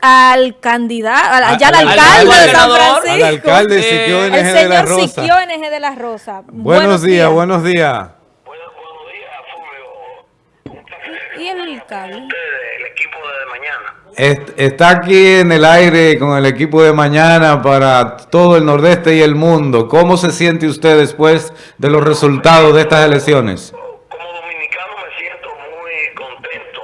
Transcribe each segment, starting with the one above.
al candidato, ya al al- alcalde al de San Francisco. Al alcalde Siquio el NG de la señor Rosa. Siquio NG de la Rosa. Buenos días, buenos días. Buenos, buenos días, Fulvio. Un placer. ¿Y el alcalde? Ustedes, el equipo de mañana. Est- Está aquí en el aire con el equipo de mañana para todo el nordeste y el mundo. ¿Cómo se siente usted después de los resultados de estas elecciones? Como dominicano me siento muy contento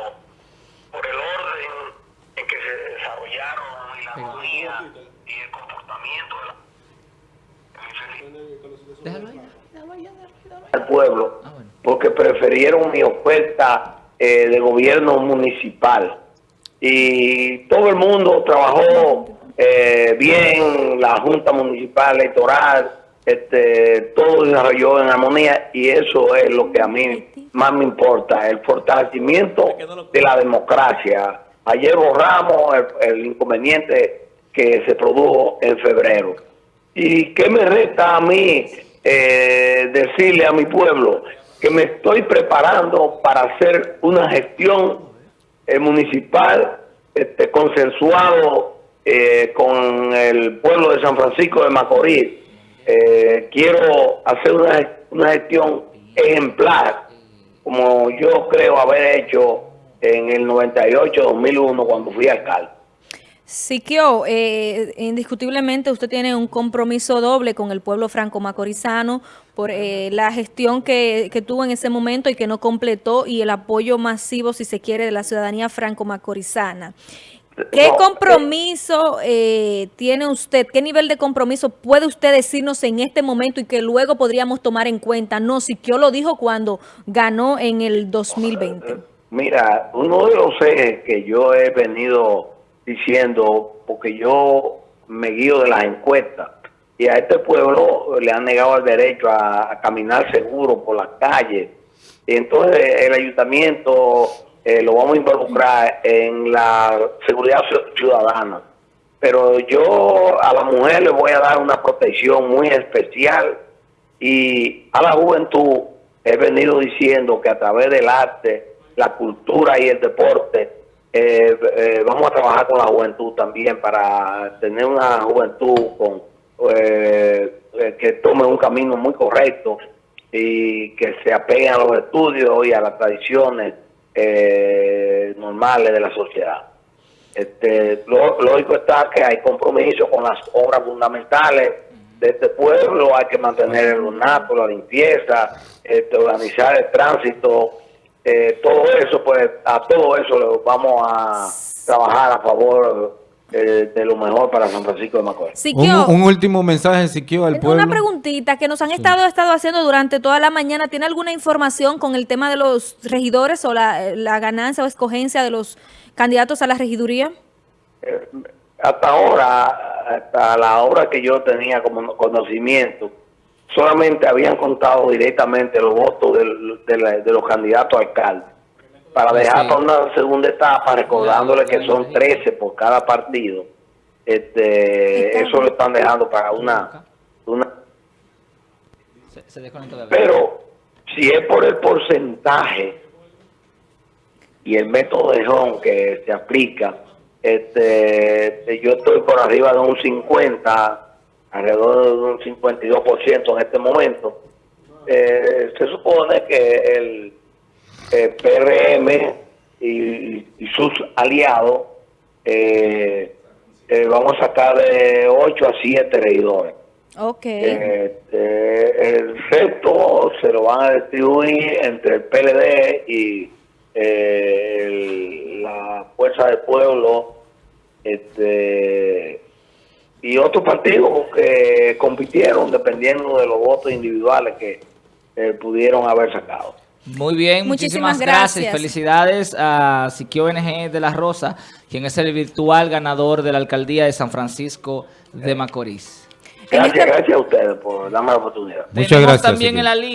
por el orden en que se desarrollaron y la armonía y el comportamiento de la... Déjalo ahí, déjalo ahí, déjalo ahí, déjalo ahí. al pueblo Ah, bueno. porque prefirieron mi oferta eh, de gobierno municipal y todo el mundo trabajó eh, bien la junta municipal electoral este todo desarrolló en armonía y eso es lo que a mí más me importa el fortalecimiento de la democracia ayer borramos el, el inconveniente que se produjo en febrero ¿Y qué me resta a mí eh, decirle a mi pueblo? Que me estoy preparando para hacer una gestión eh, municipal este, consensuado eh, con el pueblo de San Francisco de Macorís. Eh, quiero hacer una, una gestión ejemplar, como yo creo haber hecho en el 98-2001 cuando fui alcalde. Siquio, eh, indiscutiblemente usted tiene un compromiso doble con el pueblo franco-macorizano por eh, la gestión que, que tuvo en ese momento y que no completó y el apoyo masivo, si se quiere, de la ciudadanía franco-macorizana. ¿Qué No, compromiso eh, tiene usted? ¿Qué nivel de compromiso puede usted decirnos en este momento y que luego podríamos tomar en cuenta? No, Siquio lo dijo cuando ganó en el 2020. Mira, uno de los ejes que yo he venido diciendo, porque yo me guío de las encuestas, y a este pueblo le han negado el derecho a, caminar seguro por las calles. Y entonces el ayuntamiento eh, lo vamos a involucrar en la seguridad ciu- ciudadana. Pero yo a la mujer le voy a dar una protección muy especial y a la juventud he venido diciendo que a través del arte, la cultura y el deporte, eh, eh, vamos a trabajar con la juventud también para tener una juventud con eh, eh, que tome un camino muy correcto y que se apeguen a los estudios y a las tradiciones eh, normales de la sociedad. Este, lo- lógico está que hay compromiso con las obras fundamentales de este pueblo, hay que mantener el ornato, la limpieza, este, organizar el tránsito, eh, todo eso, pues a todo eso le vamos a trabajar a favor eh, de lo mejor para San Francisco de Macorís. Un, Siquio, un último mensaje, Siquio, al pueblo. Una preguntita que nos han estado, estado haciendo durante toda la mañana. ¿Tiene alguna información con el tema de los regidores o la, la ganancia o escogencia de los candidatos a la regiduría? Eh, hasta ahora, hasta la hora que yo tenía como conocimiento, solamente habían contado directamente los votos del- de, la- de los candidatos a alcalde. Para dejar Sí. para una segunda etapa, recordándole que son 13 por cada partido, este, eso lo están dejando para una, pero si es por el porcentaje y el método de Home que se aplica, este, yo estoy por arriba de un 50, alrededor de un 52% en este momento. Eh, se supone que el, eh, PRM y, y sus aliados eh, eh, vamos a sacar de 8 a 7 regidores. Ok. Este, el resto se lo van a distribuir entre el PLD y eh, el- la Fuerza del Pueblo este, y otros partidos que compitieron dependiendo de los votos individuales que eh, pudieron haber sacado. Muy bien, Muchísimas muchísimas, gracias. gracias. Felicidades a Siquio NG de la Rosa, quien es el virtual ganador de la alcaldía de San Francisco de Macorís. En Gracias, gracias a ustedes por darme la oportunidad. Muchas Tenemos gracias, también Siquio. en la línea